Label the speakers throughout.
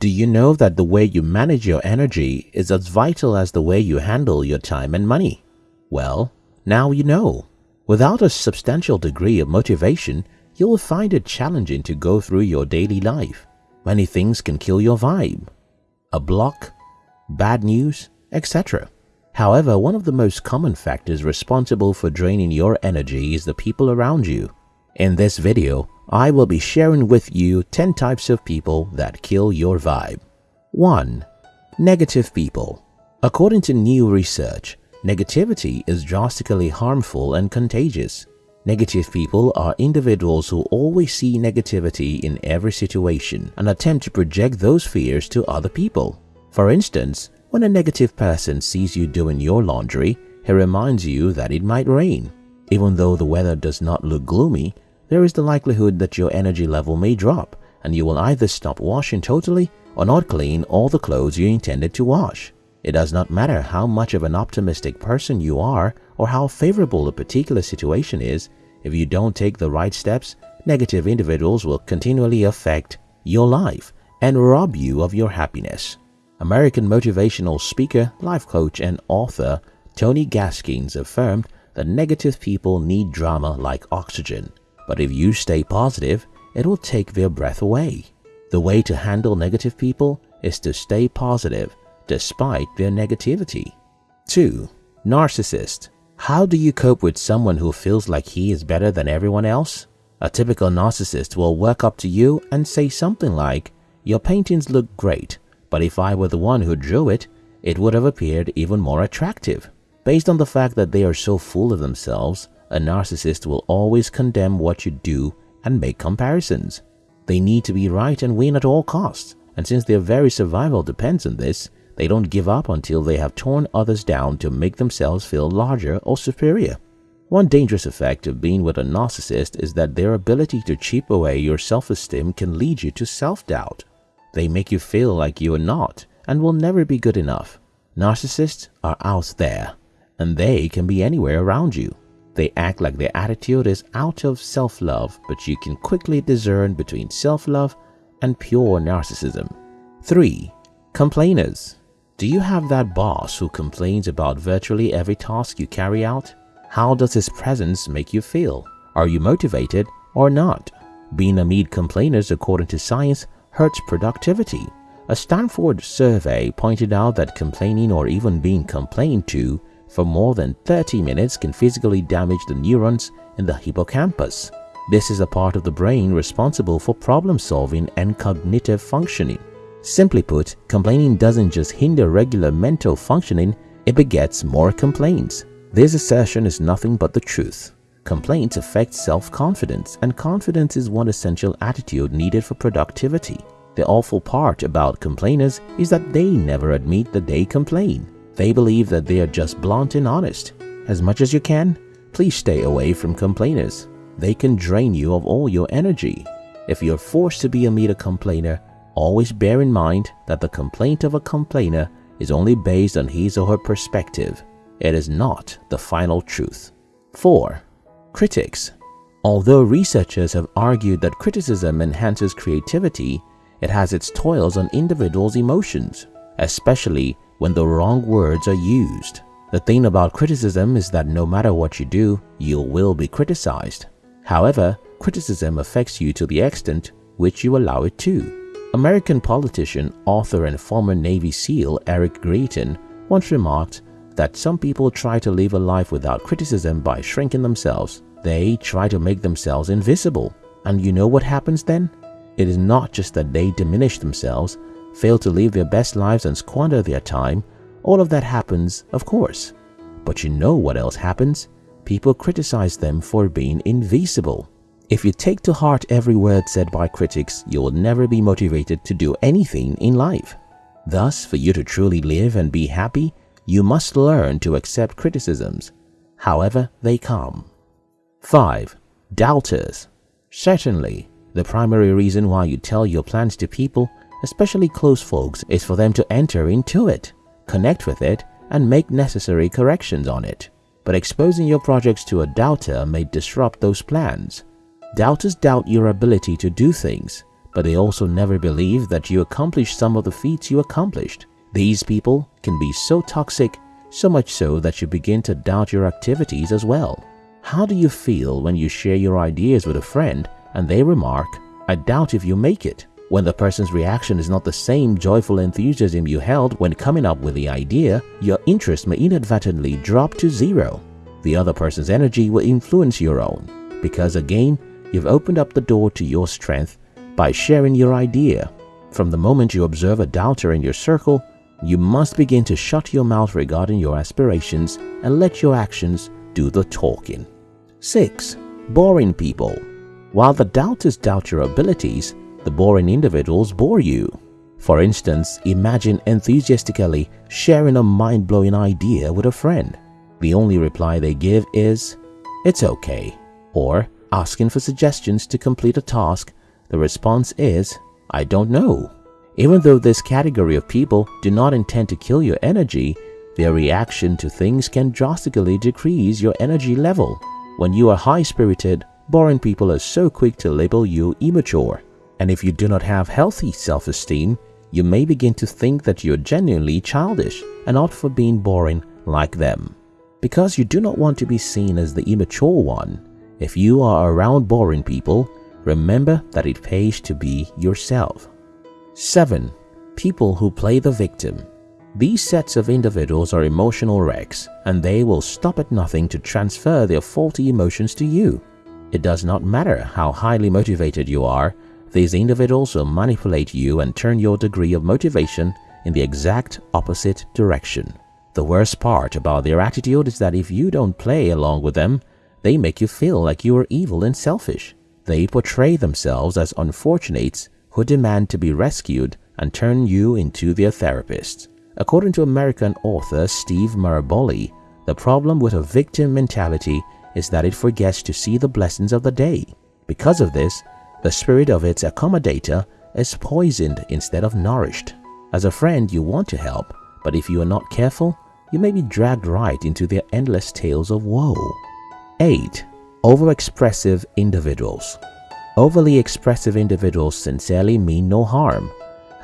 Speaker 1: Do you know that the way you manage your energy is as vital as the way you handle your time and money? Well, now you know. Without a substantial degree of motivation, you will find it challenging to go through your daily life. Many things can kill your vibe. A block, bad news, etc. However, one of the most common factors responsible for draining your energy is the people around you. In this video, I will be sharing with you 10 types of people that kill your vibe. 1. Negative people. According to new research, negativity is drastically harmful and contagious. Negative people are individuals who always see negativity in every situation and attempt to project those fears to other people. For instance, when a negative person sees you doing your laundry, he reminds you that it might rain. Even though the weather does not look gloomy, there is the likelihood that your energy level may drop and you will either stop washing totally or not clean all the clothes you intended to wash. It does not matter how much of an optimistic person you are or how favorable a particular situation is, if you don't take the right steps, negative individuals will continually affect your life and rob you of your happiness. American motivational speaker, life coach, and author Tony Gaskins affirmed that negative people need drama like oxygen. But if you stay positive, it will take their breath away. The way to handle negative people is to stay positive despite their negativity. 2. Narcissist. How do you cope with someone who feels like he is better than everyone else? A typical narcissist will walk up to you and say something like, Your paintings look great, but if I were the one who drew it, it would have appeared even more attractive. Based on the fact that they are so full of themselves, a narcissist will always condemn what you do and make comparisons. They need to be right and win at all costs, and since their very survival depends on this, they don't give up until they have torn others down to make themselves feel larger or superior. One dangerous effect of being with a narcissist is that their ability to chip away your self-esteem can lead you to self-doubt. They make you feel like you are not and will never be good enough. Narcissists are out there, and they can be anywhere around you. They act like their attitude is out of self-love, but you can quickly discern between self-love and pure narcissism. 3. Complainers Do you have that boss who complains about virtually every task you carry out? How does his presence make you feel? Are you motivated or not? Being amid complainers according to science hurts productivity. A Stanford survey pointed out that complaining or even being complained to for more than 30 minutes can physically damage the neurons in the hippocampus. This is a part of the brain responsible for problem solving and cognitive functioning. Simply put, complaining doesn't just hinder regular mental functioning, it begets more complaints. This assertion is nothing but the truth. Complaints affect self-confidence and confidence is one essential attitude needed for productivity. The awful part about complainers is that they never admit that they complain. They believe that they are just blunt and honest. As much as you can, please stay away from complainers. They can drain you of all your energy. If you're forced to be a meter complainer, always bear in mind that the complaint of a complainer is only based on his or her perspective. It is not the final truth. 4. Critics Although researchers have argued that criticism enhances creativity, it has its toils on individuals' emotions, especially when the wrong words are used. The thing about criticism is that no matter what you do, you will be criticized. However, criticism affects you to the extent which you allow it to. American politician, author and former Navy SEAL Eric Greitens once remarked that some people try to live a life without criticism by shrinking themselves. They try to make themselves invisible. And you know what happens then? It is not just that they diminish themselves, fail to live their best lives and squander their time, all of that happens, of course. But you know what else happens? People criticize them for being invisible. If you take to heart every word said by critics, you will never be motivated to do anything in life. Thus, for you to truly live and be happy, you must learn to accept criticisms, however they come. 5. Doubters Certainly, the primary reason why you tell your plans to people especially close folks, is for them to enter into it, connect with it, and make necessary corrections on it. But exposing your projects to a doubter may disrupt those plans. Doubters doubt your ability to do things, but they also never believe that you accomplished some of the feats you accomplished. These people can be so toxic, so much so that you begin to doubt your activities as well. How do you feel when you share your ideas with a friend and they remark, I doubt if you make it? When the person's reaction is not the same joyful enthusiasm you held when coming up with the idea, your interest may inadvertently drop to zero. The other person's energy will influence your own, because again, you've opened up the door to your strength by sharing your idea. From the moment you observe a doubter in your circle, you must begin to shut your mouth regarding your aspirations and let your actions do the talking. 6. Boring people. While the doubters doubt your abilities, the boring individuals bore you. For instance, imagine enthusiastically sharing a mind-blowing idea with a friend. The only reply they give is, it's okay. Or asking for suggestions to complete a task, the response is, I don't know. Even though this category of people do not intend to kill your energy, their reaction to things can drastically decrease your energy level. When you are high-spirited, boring people are so quick to label you immature. And if you do not have healthy self-esteem, you may begin to think that you're genuinely childish and opt for being boring like them. Because you do not want to be seen as the immature one, if you are around boring people, remember that it pays to be yourself. 7. People who play the victim these sets of individuals are emotional wrecks and they will stop at nothing to transfer their faulty emotions to you. It does not matter how highly motivated you are, these individuals will manipulate you and turn your degree of motivation in the exact opposite direction. The worst part about their attitude is that if you don't play along with them, they make you feel like you are evil and selfish. They portray themselves as unfortunates who demand to be rescued and turn you into their therapist. According to American author Steve Maraboli, the problem with a victim mentality is that it forgets to see the blessings of the day. Because of this, the spirit of its accommodator is poisoned instead of nourished. As a friend, you want to help, but if you are not careful, you may be dragged right into their endless tales of woe. 8. Overexpressive individuals Overly expressive individuals sincerely mean no harm,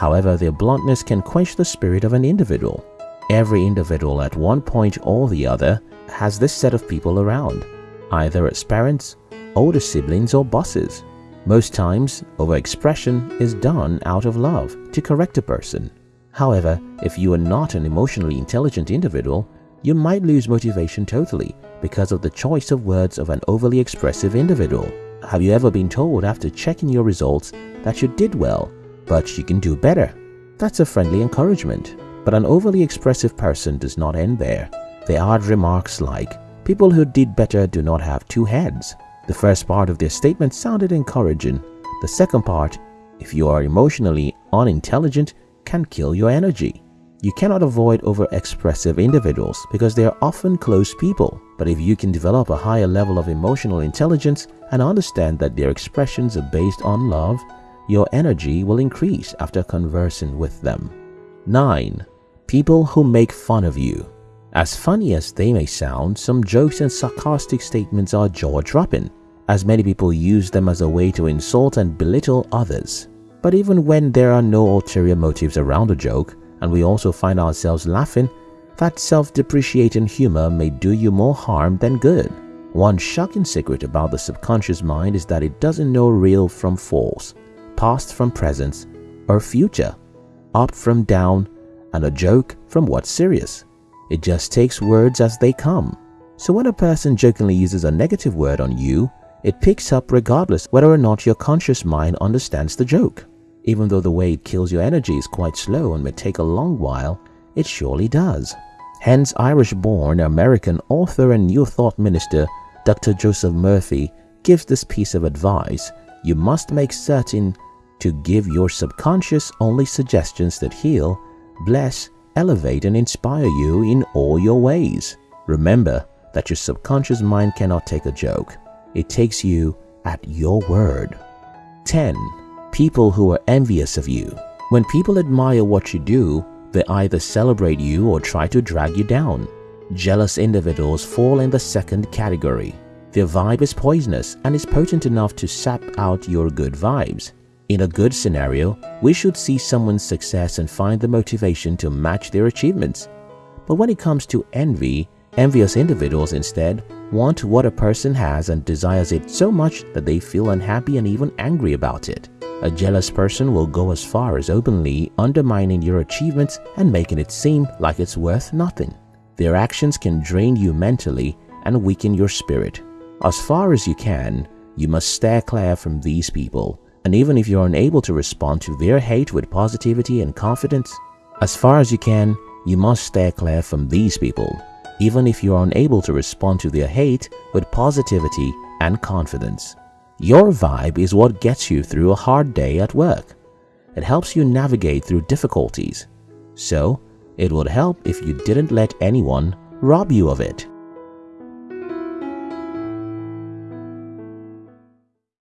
Speaker 1: However, their bluntness can quench the spirit of an individual. Every individual at one point or the other has this set of people around, either as parents, older siblings or bosses. Most times, overexpression is done out of love to correct a person. However, if you are not an emotionally intelligent individual, you might lose motivation totally because of the choice of words of an overly expressive individual. Have you ever been told after checking your results that you did well but you can do better. That's a friendly encouragement. But an overly expressive person does not end there. They add remarks like, people who did better do not have two heads. The first part of their statement sounded encouraging. The second part, if you are emotionally unintelligent, can kill your energy. You cannot avoid over-expressive individuals because they are often close people. But if you can develop a higher level of emotional intelligence and understand that their expressions are based on love, your energy will increase after conversing with them. 9. People who make fun of you. As funny as they may sound, some jokes and sarcastic statements are jaw-dropping, as many people use them as a way to insult and belittle others. But even when there are no ulterior motives around a joke, and we also find ourselves laughing, that self-depreciating humor may do you more harm than good. One shocking secret about the subconscious mind is that it doesn't know real from false past from present, or future, up from down, and a joke from what's serious. It just takes words as they come. So when a person jokingly uses a negative word on you, it picks up regardless whether or not your conscious mind understands the joke. Even though the way it kills your energy is quite slow and may take a long while, it surely does. Hence Irish-born American author and New Thought minister Dr. Joseph Murphy gives this piece of advice. You must make certain to give your subconscious only suggestions that heal, bless, elevate and inspire you in all your ways. Remember that your subconscious mind cannot take a joke. It takes you at your word. 10. People who are envious of you. When people admire what you do, they either celebrate you or try to drag you down. Jealous individuals fall in the second category. Their vibe is poisonous and is potent enough to sap out your good vibes. In a good scenario, we should see someone's success and find the motivation to match their achievements. But when it comes to envy, envious individuals instead want what a person has and desires it so much that they feel unhappy and even angry about it. A jealous person will go as far as openly undermining your achievements and making it seem like it's worth nothing. Their actions can drain you mentally and weaken your spirit. As far as you can, you must stay clear from these people. And even if you're unable to respond to their hate with positivity and confidence, as far as you can, you must stay clear from these people. Even if you are unable to respond to their hate with positivity and confidence. Your vibe is what gets you through a hard day at work. It helps you navigate through difficulties. So, it would help if you didn't let anyone rob you of it.